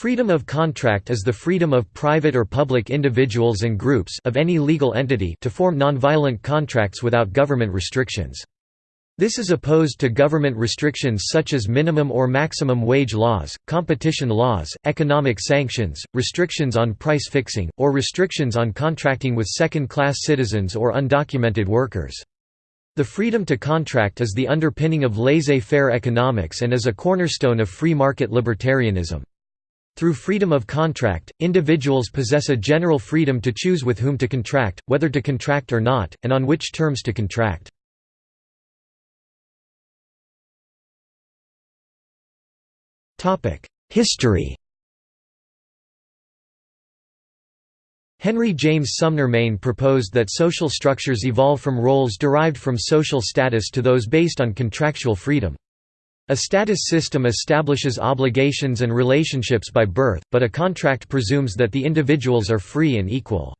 Freedom of contract is the freedom of private or public individuals and groups of any legal entity to form nonviolent contracts without government restrictions. This is opposed to government restrictions such as minimum or maximum wage laws, competition laws, economic sanctions, restrictions on price fixing, or restrictions on contracting with second-class citizens or undocumented workers. The freedom to contract is the underpinning of laissez-faire economics and is a cornerstone of free market libertarianism. Through freedom of contract, individuals possess a general freedom to choose with whom to contract, whether to contract or not, and on which terms to contract. History Henry James Sumner Maine proposed that social structures evolve from roles derived from social status to those based on contractual freedom. A status system establishes obligations and relationships by birth, but a contract presumes that the individuals are free and equal.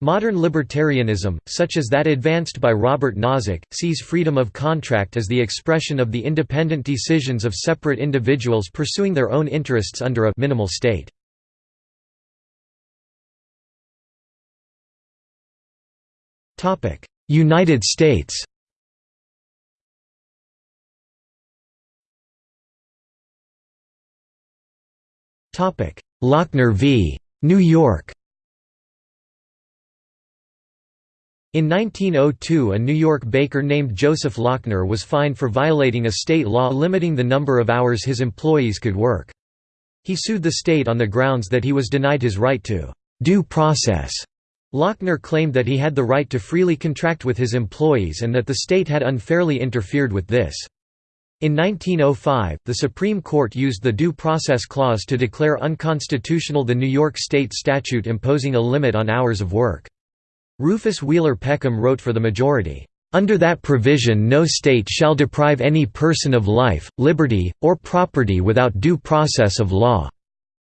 Modern libertarianism, such as that advanced by Robert Nozick, sees freedom of contract as the expression of the independent decisions of separate individuals pursuing their own interests under a minimal state. United States Lochner v. New York In 1902 a New York baker named Joseph Lochner was fined for violating a state law limiting the number of hours his employees could work. He sued the state on the grounds that he was denied his right to «due process». Lochner claimed that he had the right to freely contract with his employees and that the state had unfairly interfered with this. In 1905, the Supreme Court used the Due Process Clause to declare unconstitutional the New York State statute imposing a limit on hours of work. Rufus Wheeler Peckham wrote for the majority, "...under that provision no state shall deprive any person of life, liberty, or property without due process of law.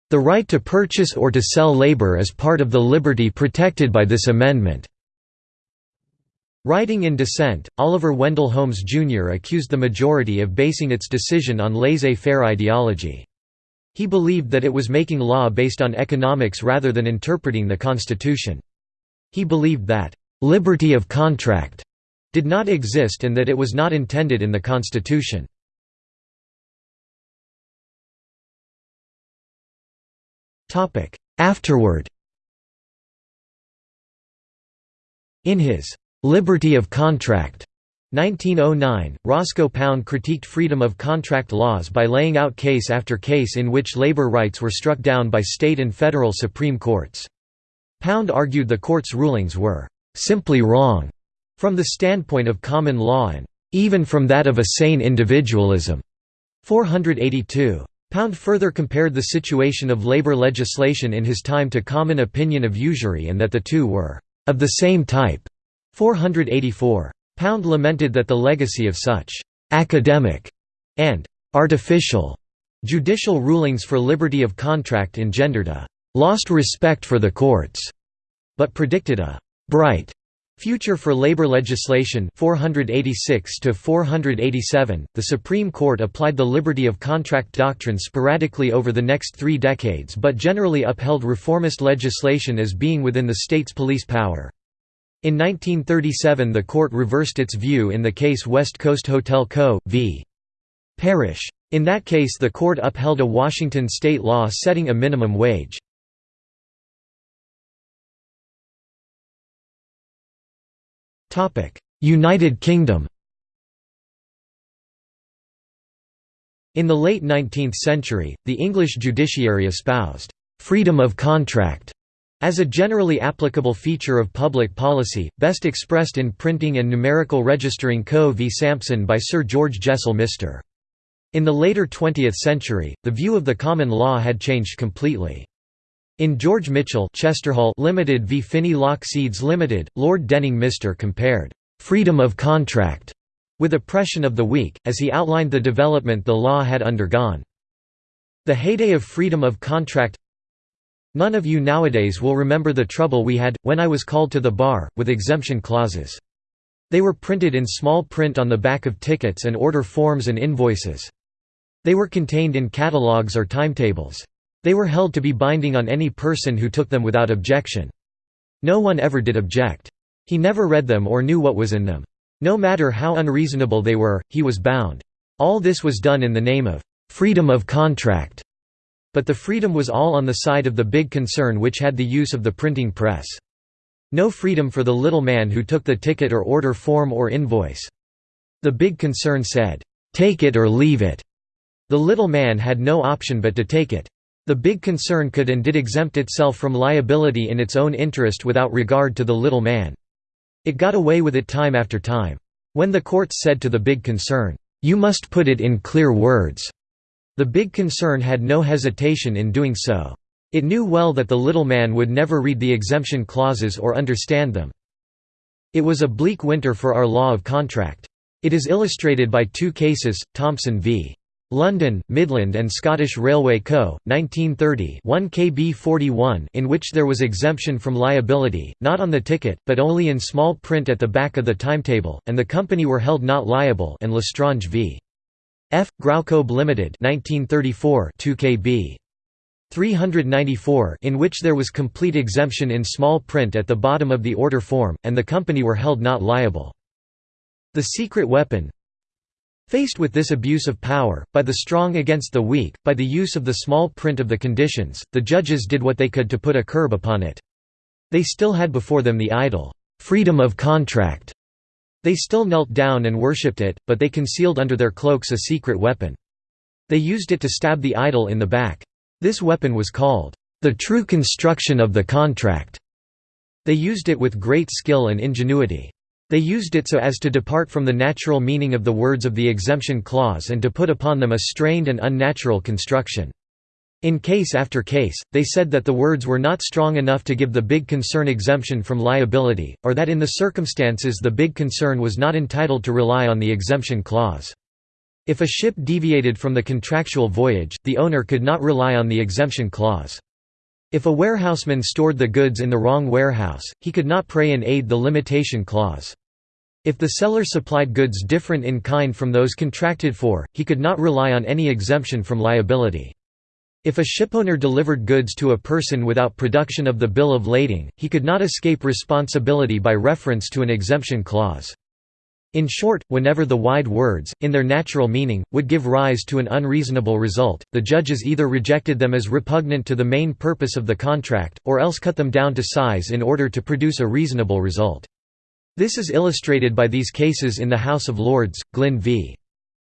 The right to purchase or to sell labor is part of the liberty protected by this amendment." Writing in dissent, Oliver Wendell Holmes Jr. accused the majority of basing its decision on laissez-faire ideology. He believed that it was making law based on economics rather than interpreting the Constitution. He believed that, "...liberty of contract," did not exist and that it was not intended in the Constitution. Afterward In his Liberty of Contract 1909, Roscoe Pound critiqued freedom of contract laws by laying out case after case in which labor rights were struck down by state and federal Supreme Courts. Pound argued the court's rulings were «simply wrong» from the standpoint of common law and «even from that of a sane individualism» 482. Pound further compared the situation of labor legislation in his time to common opinion of usury and that the two were «of the same type» 484. Pound lamented that the legacy of such «academic» and «artificial» judicial rulings for liberty of contract engendered a «lost respect for the courts», but predicted a «bright» Future for labor legislation. 486 to 487 The Supreme Court applied the liberty of contract doctrine sporadically over the next 3 decades but generally upheld reformist legislation as being within the state's police power in 1937 the court reversed its view in the case West Coast Hotel Co. v. Parrish. In that case the court upheld a Washington state law setting a minimum wage. United Kingdom In the late 19th century, the English judiciary espoused «freedom of contract» As a generally applicable feature of public policy, best expressed in printing and numerical registering Co v Sampson by Sir George Jessel Mr. In the later 20th century, the view of the common law had changed completely. In George Mitchell Chesterhall Limited v Finney Lock Seeds Limited, Lord Denning Mr. compared «freedom of contract» with oppression of the weak, as he outlined the development the law had undergone. The heyday of freedom of contract None of you nowadays will remember the trouble we had, when I was called to the bar, with exemption clauses. They were printed in small print on the back of tickets and order forms and invoices. They were contained in catalogues or timetables. They were held to be binding on any person who took them without objection. No one ever did object. He never read them or knew what was in them. No matter how unreasonable they were, he was bound. All this was done in the name of freedom of contract. But the freedom was all on the side of the big concern which had the use of the printing press. No freedom for the little man who took the ticket or order form or invoice. The big concern said, "'Take it or leave it'". The little man had no option but to take it. The big concern could and did exempt itself from liability in its own interest without regard to the little man. It got away with it time after time. When the courts said to the big concern, "'You must put it in clear words'", the big concern had no hesitation in doing so. It knew well that the little man would never read the exemption clauses or understand them. It was a bleak winter for our law of contract. It is illustrated by two cases, Thompson v. London, Midland and Scottish Railway Co., 1930 1 KB 41 in which there was exemption from liability, not on the ticket, but only in small print at the back of the timetable, and the company were held not liable and L'Estrange v. F. Graucob Limited 1934 2 kb. 394 in which there was complete exemption in small print at the bottom of the order form, and the company were held not liable. The secret weapon Faced with this abuse of power, by the strong against the weak, by the use of the small print of the conditions, the judges did what they could to put a curb upon it. They still had before them the idol, freedom of contract, they still knelt down and worshipped it, but they concealed under their cloaks a secret weapon. They used it to stab the idol in the back. This weapon was called, "...the true construction of the contract." They used it with great skill and ingenuity. They used it so as to depart from the natural meaning of the words of the exemption clause and to put upon them a strained and unnatural construction. In case after case, they said that the words were not strong enough to give the big concern exemption from liability, or that in the circumstances the big concern was not entitled to rely on the exemption clause. If a ship deviated from the contractual voyage, the owner could not rely on the exemption clause. If a warehouseman stored the goods in the wrong warehouse, he could not pray and aid the limitation clause. If the seller supplied goods different in kind from those contracted for, he could not rely on any exemption from liability. If a shipowner delivered goods to a person without production of the bill of lading, he could not escape responsibility by reference to an exemption clause. In short, whenever the wide words, in their natural meaning, would give rise to an unreasonable result, the judges either rejected them as repugnant to the main purpose of the contract, or else cut them down to size in order to produce a reasonable result. This is illustrated by these cases in the House of Lords, Glynn v.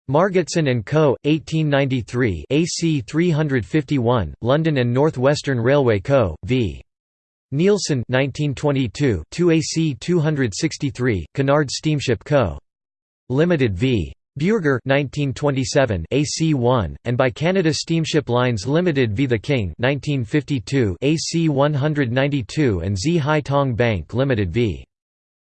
Margetson and Co. 1893 AC 351 London and North Western Railway Co. v Neilson 1922 2 AC 263 Cunard Steamship Co. Limited v Buerger 1927 AC 1 and by Canada Steamship Lines Limited v The King 1952 AC 192 and Sze Hai Tong Bank Limited v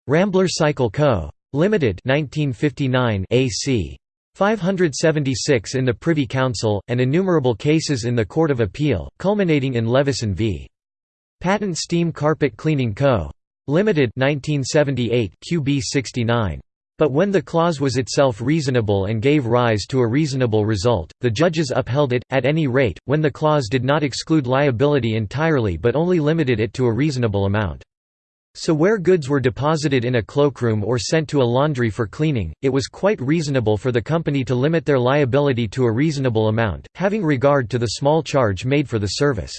Rambler Cycle Co. Limited 1959 AC 576 in the Privy Council, and innumerable cases in the Court of Appeal, culminating in Levison v. Patent Steam Carpet Cleaning Co. Limited 1978 QB 69. But when the clause was itself reasonable and gave rise to a reasonable result, the judges upheld it, at any rate, when the clause did not exclude liability entirely but only limited it to a reasonable amount. So where goods were deposited in a cloakroom or sent to a laundry for cleaning, it was quite reasonable for the company to limit their liability to a reasonable amount, having regard to the small charge made for the service.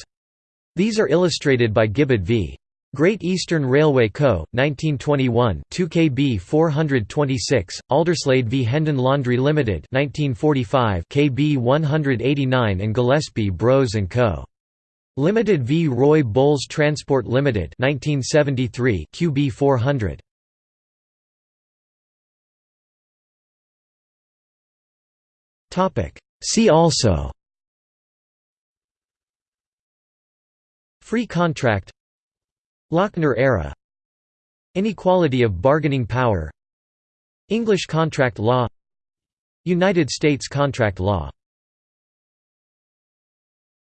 These are illustrated by Gibaud v. Great Eastern Railway Co., 1921 2 KB 426, Alderslade v Hendon Laundry Limited 1945 KB 189 and Gillespie Bros & Co. Limited v. Roy Bowles Transport Limited 1973 QB 400 Topic. See also. Free contract. Lochner era. Inequality of bargaining power. English contract law. United States contract law